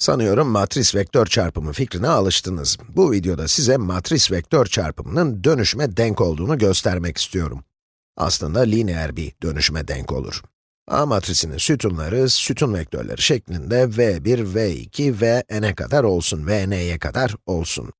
Sanıyorum matris vektör çarpımı fikrine alıştınız. Bu videoda size matris vektör çarpımının dönüşüme denk olduğunu göstermek istiyorum. Aslında lineer bir dönüşüme denk olur. A matrisinin sütunları, sütun vektörleri şeklinde v1, v2, vn'e kadar olsun, vn'ye kadar olsun.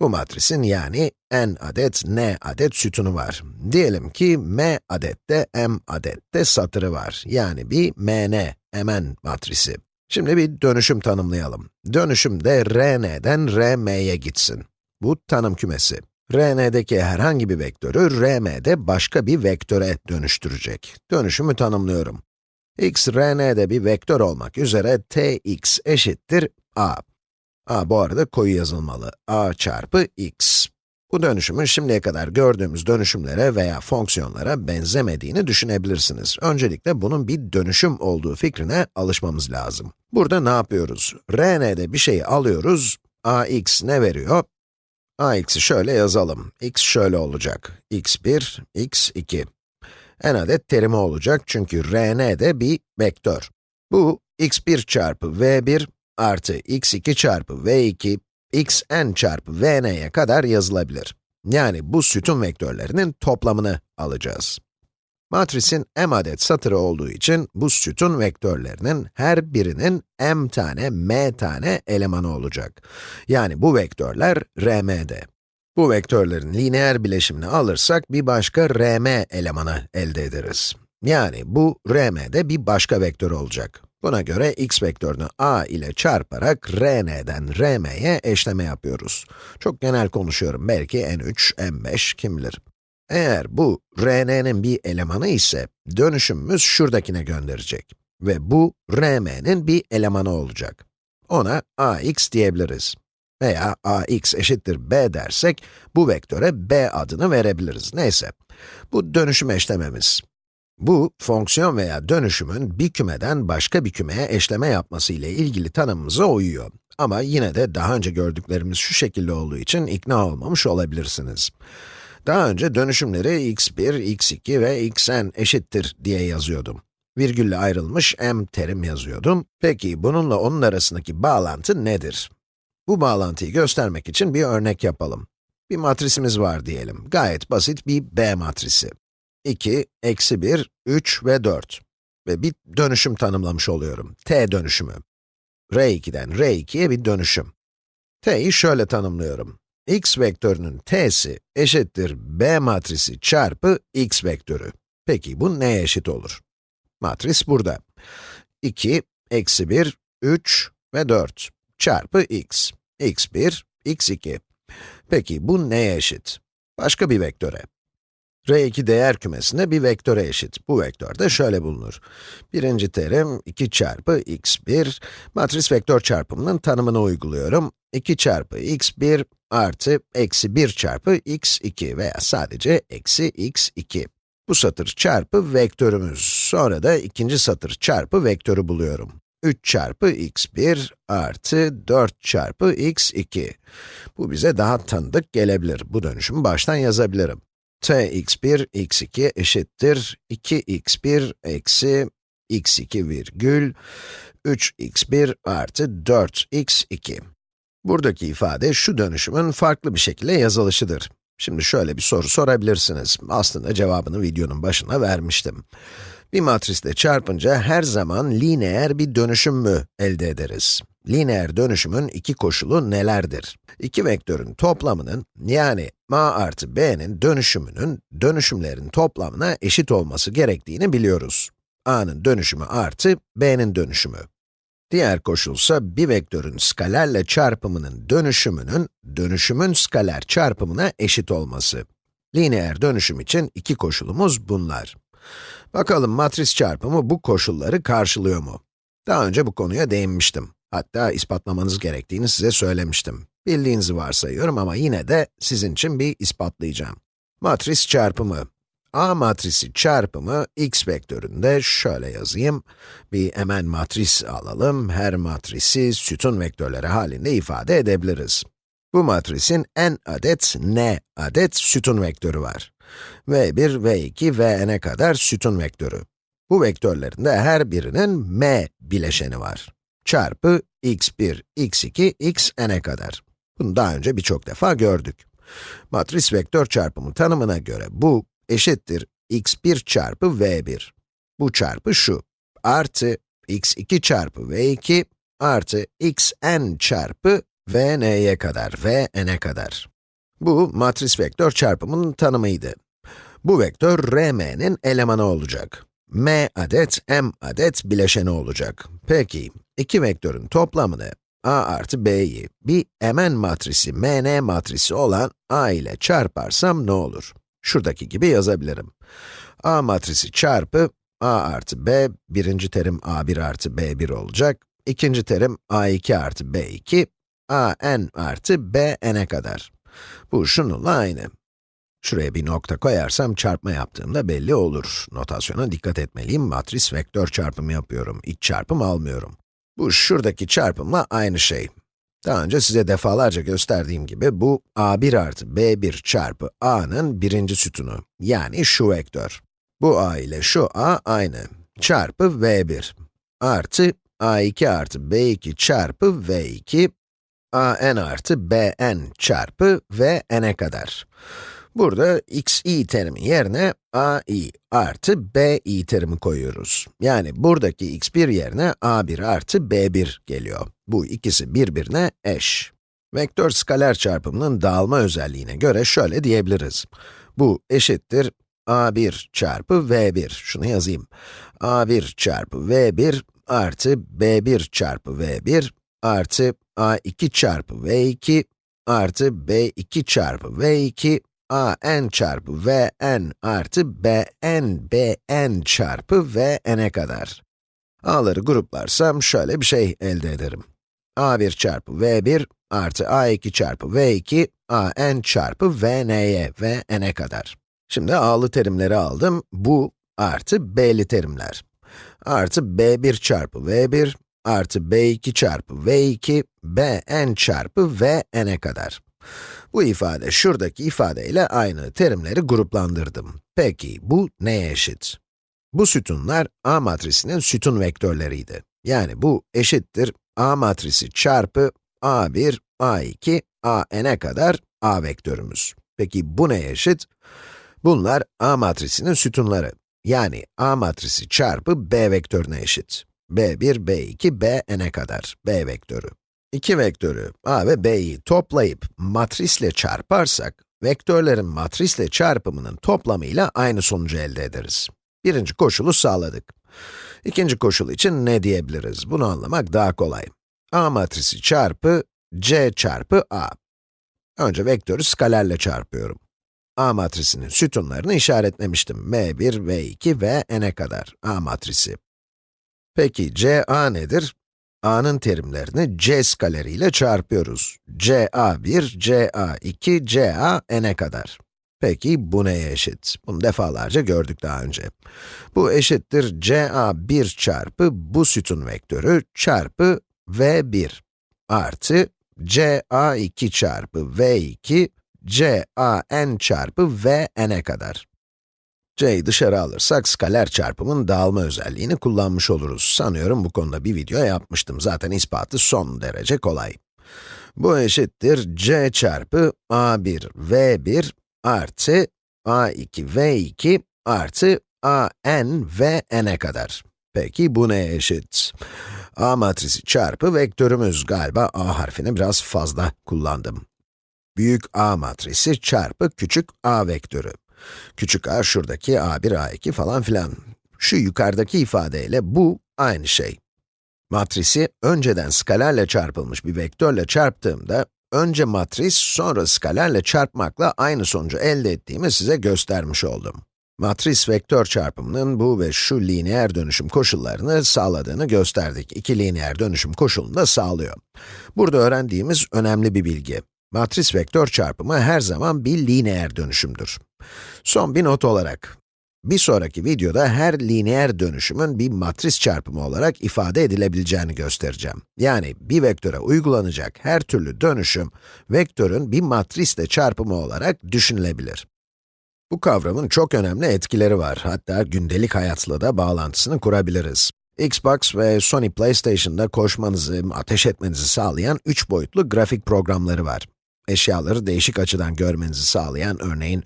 Bu matrisin yani n adet, n adet sütunu var. Diyelim ki m adette, m adette satırı var. Yani bir mn, mn matrisi. Şimdi bir dönüşüm tanımlayalım. Dönüşüm de Rn'den Rm'ye gitsin. Bu tanım kümesi. Rn'deki herhangi bir vektörü Rm'de başka bir vektöre dönüştürecek. Dönüşümü tanımlıyorum. x Rn'de bir vektör olmak üzere tx eşittir a. a bu arada koyu yazılmalı. a çarpı x. Bu dönüşümün şimdiye kadar gördüğümüz dönüşümlere veya fonksiyonlara benzemediğini düşünebilirsiniz. Öncelikle bunun bir dönüşüm olduğu fikrine alışmamız lazım. Burada ne yapıyoruz? Rn'de bir şeyi alıyoruz, ax ne veriyor? ax'i şöyle yazalım. x şöyle olacak. x1, x2. n adet terimi olacak çünkü rn de bir vektör. Bu x1 çarpı v1 artı x2 çarpı v2 xn çarpı vn'ye kadar yazılabilir. Yani bu sütun vektörlerinin toplamını alacağız. Matrisin m adet satırı olduğu için bu sütun vektörlerinin her birinin m tane, m tane elemanı olacak. Yani bu vektörler Rm'de. Bu vektörlerin lineer bileşimini alırsak bir başka Rm elemanı elde ederiz. Yani bu Rm'de bir başka vektör olacak. Buna göre x vektörünü a ile çarparak Rn'den Rm'ye eşleme yapıyoruz. Çok genel konuşuyorum, belki n3, n5, kim bilir. Eğer bu Rn'nin bir elemanı ise, dönüşümümüz şuradakine gönderecek. Ve bu Rm'nin bir elemanı olacak. Ona ax diyebiliriz. Veya ax eşittir b dersek, bu vektöre b adını verebiliriz. Neyse, bu dönüşüm eşlememiz. Bu, fonksiyon veya dönüşümün bir kümeden başka bir kümeye eşleme yapması ile ilgili tanımımıza uyuyor. Ama yine de daha önce gördüklerimiz şu şekilde olduğu için ikna olmamış olabilirsiniz. Daha önce dönüşümleri x1, x2 ve xn eşittir diye yazıyordum. Virgülle ayrılmış m terim yazıyordum. Peki bununla onun arasındaki bağlantı nedir? Bu bağlantıyı göstermek için bir örnek yapalım. Bir matrisimiz var diyelim. Gayet basit bir B matrisi. 2, eksi 1, 3 ve 4. Ve bir dönüşüm tanımlamış oluyorum. T dönüşümü. R2'den R2'ye bir dönüşüm. T'yi şöyle tanımlıyorum. x vektörünün t'si eşittir b matrisi çarpı x vektörü. Peki bu neye eşit olur? Matris burada. 2, eksi 1, 3 ve 4 çarpı x. x1, x2. Peki bu neye eşit? Başka bir vektöre. R2 değer kümesinde bir vektöre eşit. Bu vektör de şöyle bulunur. Birinci terim 2 çarpı x1, matris vektör çarpımının tanımını uyguluyorum. 2 çarpı x1 artı eksi 1 çarpı x2 veya sadece eksi x2. Bu satır çarpı vektörümüz. Sonra da ikinci satır çarpı vektörü buluyorum. 3 çarpı x1 artı 4 çarpı x2. Bu bize daha tanıdık gelebilir. Bu dönüşümü baştan yazabilirim t x1, x2 eşittir 2x1 eksi x2 virgül 3x1 artı 4x2. Buradaki ifade şu dönüşümün farklı bir şekilde yazılışıdır. Şimdi şöyle bir soru sorabilirsiniz. Aslında cevabını videonun başına vermiştim. Bir matrisle çarpınca her zaman lineer bir dönüşüm mü elde ederiz? Lineer dönüşümün iki koşulu nelerdir? İki vektörün toplamının, yani a artı b'nin dönüşümünün, dönüşümlerin toplamına eşit olması gerektiğini biliyoruz. a'nın dönüşümü artı b'nin dönüşümü. Diğer koşulsa bir vektörün skalerle çarpımının dönüşümünün, dönüşümün skaler çarpımına eşit olması. Lineer dönüşüm için iki koşulumuz bunlar. Bakalım matris çarpımı bu koşulları karşılıyor mu? Daha önce bu konuya değinmiştim. Hatta ispatlamanız gerektiğini size söylemiştim. Bildiğinizi varsayıyorum ama yine de sizin için bir ispatlayacağım. Matris çarpımı. A matrisi çarpımı x vektöründe şöyle yazayım. Bir hemen matris alalım. Her matrisi sütun vektörleri halinde ifade edebiliriz. Bu matrisin n adet, n adet sütun vektörü var. v1, v2, vn'e kadar sütun vektörü. Bu vektörlerin de her birinin m bileşeni var. Çarpı x1, x2, x n'e kadar. Bunu daha önce birçok defa gördük. Matris vektör çarpımı tanımına göre bu eşittir x1 çarpı v1. Bu çarpı şu, artı x2 çarpı v2 artı xn çarpı vn'ye kadar, vn'e kadar. Bu matris vektör çarpımının tanımıydı. Bu vektör Rm'nin elemanı olacak. m adet, m adet bileşeni olacak. Peki, iki vektörün toplamını a artı b'yi bir mn matrisi, mn matrisi olan a ile çarparsam ne olur? Şuradaki gibi yazabilirim. a matrisi çarpı a artı b, birinci terim a1 artı b1 olacak. İkinci terim a2 artı b2, a n artı b n'e kadar. Bu şununla aynı. Şuraya bir nokta koyarsam çarpma yaptığımda belli olur. Notasyona dikkat etmeliyim. Matris vektör çarpımı yapıyorum. İç çarpım almıyorum. Bu şuradaki çarpımla aynı şey. Daha önce size defalarca gösterdiğim gibi bu a1 artı b1 çarpı a'nın birinci sütunu. Yani şu vektör. Bu a ile şu a aynı. Çarpı v1 artı a2 artı b2 çarpı v2 a n artı b n çarpı v n'e kadar. Burada xi terimi yerine ai artı bi terimi koyuyoruz. Yani buradaki x1 yerine a1 artı b1 geliyor. Bu ikisi birbirine eş. Vektör skaler çarpımının dağılma özelliğine göre şöyle diyebiliriz. Bu eşittir a1 çarpı v1. Şunu yazayım. a1 çarpı v1 artı b1 çarpı v1 artı a2 çarpı v2 artı b2 çarpı v2 a n çarpı v n artı b n b n çarpı v n'e kadar. a'ları gruplarsam şöyle bir şey elde ederim. a1 çarpı v1 artı a2 çarpı v2 a n çarpı v n'ye v n'e kadar. Şimdi a'lı terimleri aldım, bu artı b'li terimler. Artı b1 çarpı v1 artı b2 çarpı v2 b n çarpı v n'e kadar. Bu ifade şuradaki ifadeyle aynı terimleri gruplandırdım. Peki bu neye eşit? Bu sütunlar A matrisinin sütun vektörleriydi. Yani bu eşittir A matrisi çarpı A1, A2, A n'e kadar A vektörümüz. Peki bu neye eşit? Bunlar A matrisinin sütunları. Yani A matrisi çarpı B vektörüne eşit. B1, B2, B n'e kadar B vektörü. İki vektörü a ve b'yi toplayıp matrisle çarparsak, vektörlerin matrisle çarpımının toplamıyla aynı sonucu elde ederiz. Birinci koşulu sağladık. İkinci koşul için ne diyebiliriz? Bunu anlamak daha kolay. a matrisi çarpı c çarpı a. Önce vektörü skalerle çarpıyorum. a matrisinin sütunlarını işaretlemiştim. m1, v2 ve n'e kadar a matrisi. Peki c a nedir? A'nın terimlerini c skaleriyle çarpıyoruz. ca1, ca2, ca n'e kadar. Peki bu neye eşit? Bunu defalarca gördük daha önce. Bu eşittir ca1 çarpı bu sütun vektörü çarpı v1 artı ca2 çarpı v2 can çarpı vn'e kadar. C'yi dışarı alırsak skaler çarpımın dağılma özelliğini kullanmış oluruz. Sanıyorum bu konuda bir video yapmıştım. Zaten ispatı son derece kolay. Bu eşittir c çarpı a1 v1 artı a2 v2 artı a n v n'e kadar. Peki bu neye eşit? a matrisi çarpı vektörümüz galiba a harfini biraz fazla kullandım. Büyük a matrisi çarpı küçük a vektörü. Küçük a şuradaki a1, a2 falan filan. Şu yukarıdaki ifadeyle bu aynı şey. Matrisi önceden skalerle çarpılmış bir vektörle çarptığımda, önce matris, sonra skalerle çarpmakla aynı sonucu elde ettiğimi size göstermiş oldum. Matris vektör çarpımının bu ve şu lineer dönüşüm koşullarını sağladığını gösterdik. İki lineer dönüşüm koşulunu da sağlıyor. Burada öğrendiğimiz önemli bir bilgi. Matris vektör çarpımı her zaman bir lineer dönüşümdür. Son bir not olarak, bir sonraki videoda her lineer dönüşümün bir matris çarpımı olarak ifade edilebileceğini göstereceğim. Yani bir vektöre uygulanacak her türlü dönüşüm, vektörün bir matrisle çarpımı olarak düşünülebilir. Bu kavramın çok önemli etkileri var. Hatta gündelik hayatla da bağlantısını kurabiliriz. Xbox ve Sony PlayStation'da koşmanızı, ateş etmenizi sağlayan 3 boyutlu grafik programları var. Eşyaları değişik açıdan görmenizi sağlayan, örneğin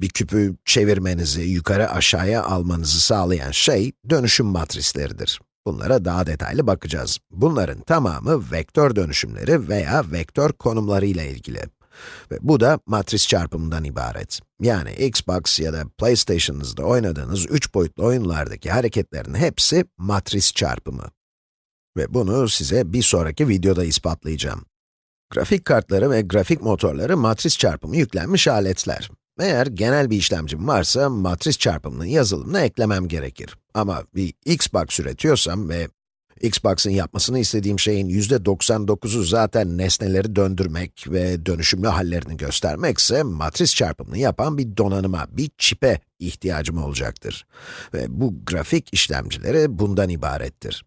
bir küpü çevirmenizi, yukarı aşağıya almanızı sağlayan şey, dönüşüm matrisleridir. Bunlara daha detaylı bakacağız. Bunların tamamı vektör dönüşümleri veya vektör konumları ile ilgili. Ve bu da matris çarpımından ibaret. Yani Xbox ya da PlayStation'ınızda oynadığınız 3 boyutlu oyunlardaki hareketlerin hepsi matris çarpımı. Ve bunu size bir sonraki videoda ispatlayacağım. Grafik kartları ve grafik motorları matris çarpımı yüklenmiş aletler. Eğer genel bir işlemcim varsa, matris çarpımının yazılımını eklemem gerekir. Ama bir Xbox üretiyorsam ve Xbox'ın yapmasını istediğim şeyin %99'u zaten nesneleri döndürmek ve dönüşümlü hallerini göstermekse, matris çarpımını yapan bir donanıma, bir çipe ihtiyacım olacaktır. Ve bu grafik işlemcileri bundan ibarettir.